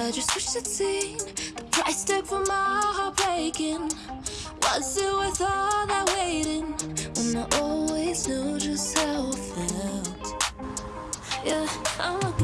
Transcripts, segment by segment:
I just wish I'd seen the price tag for my heart breaking. Was it worth all that waiting? When I always knew just how I felt. Yeah, I'm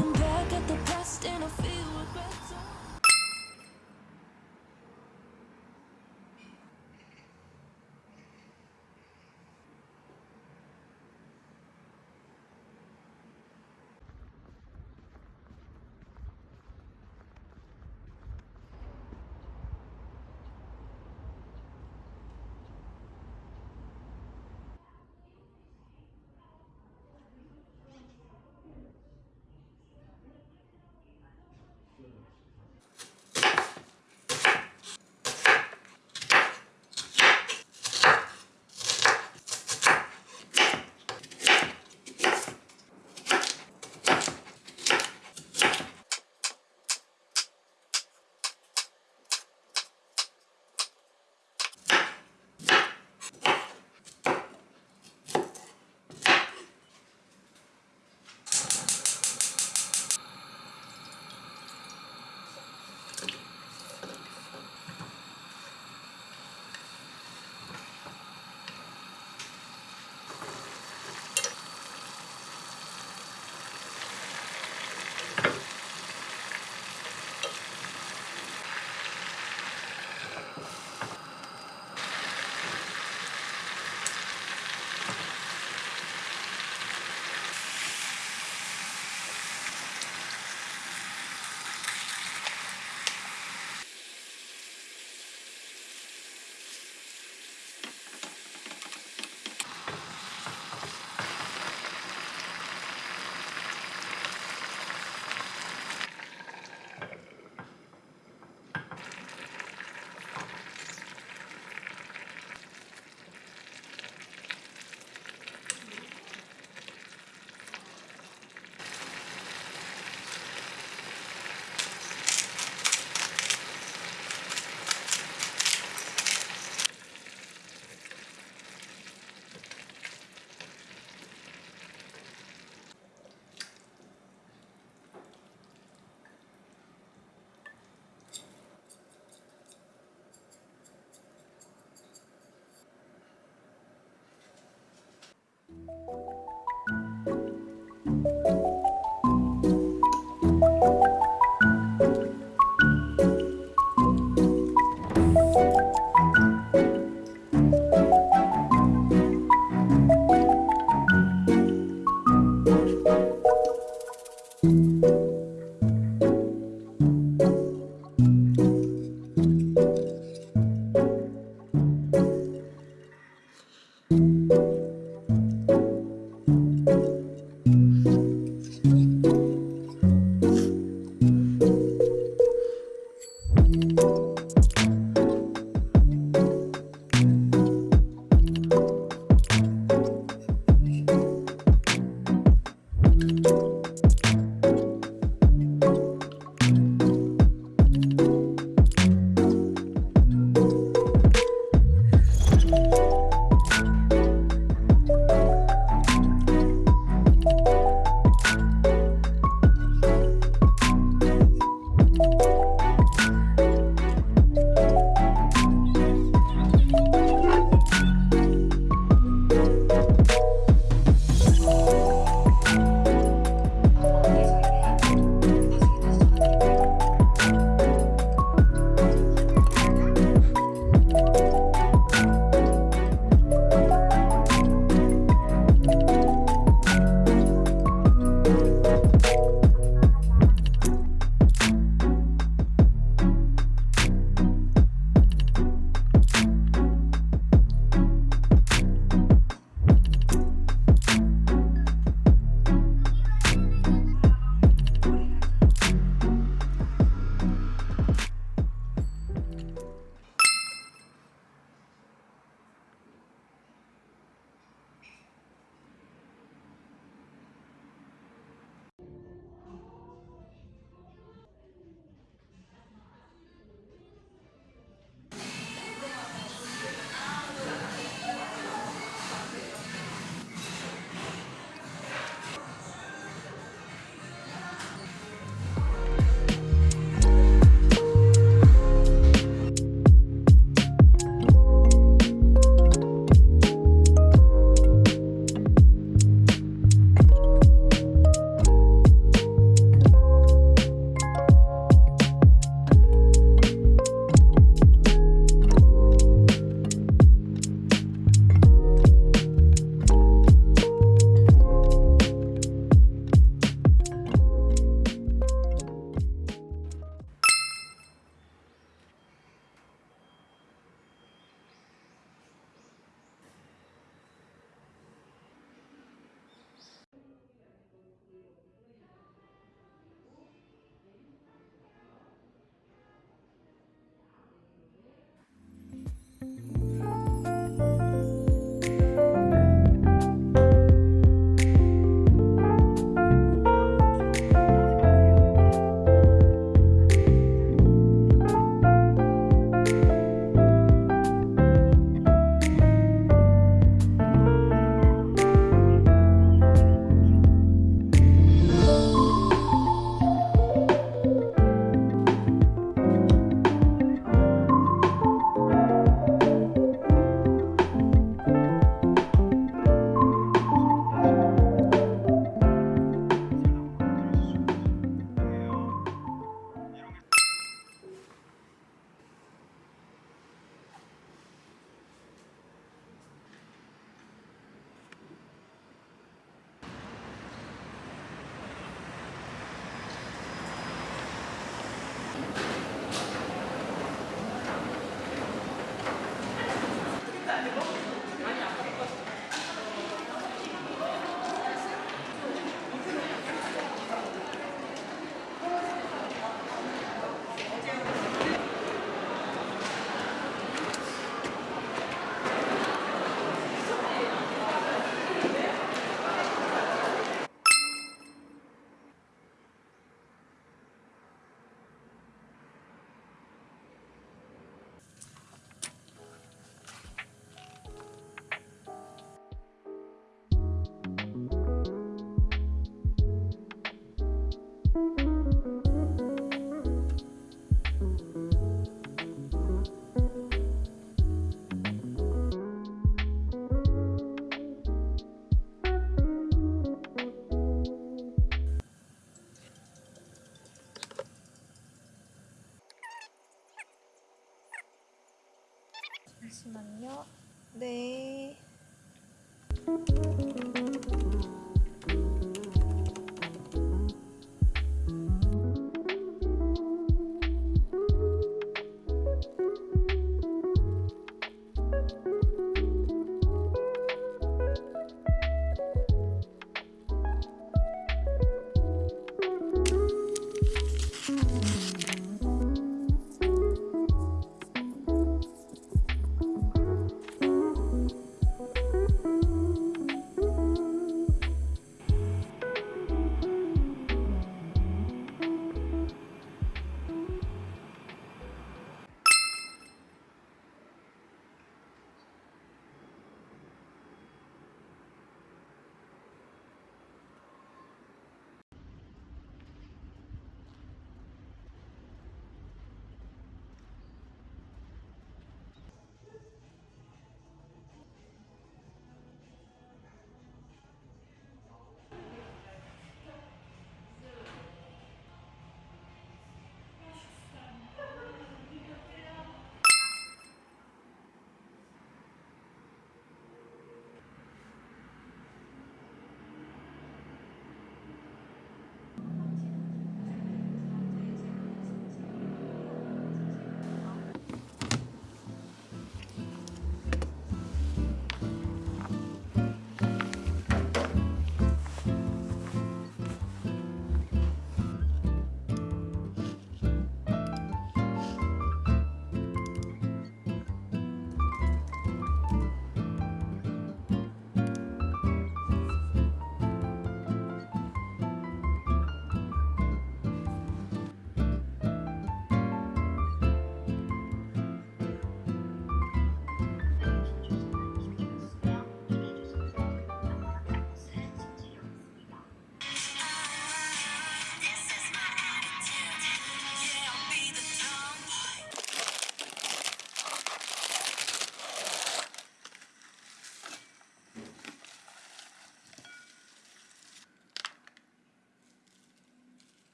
잠시만요. 네.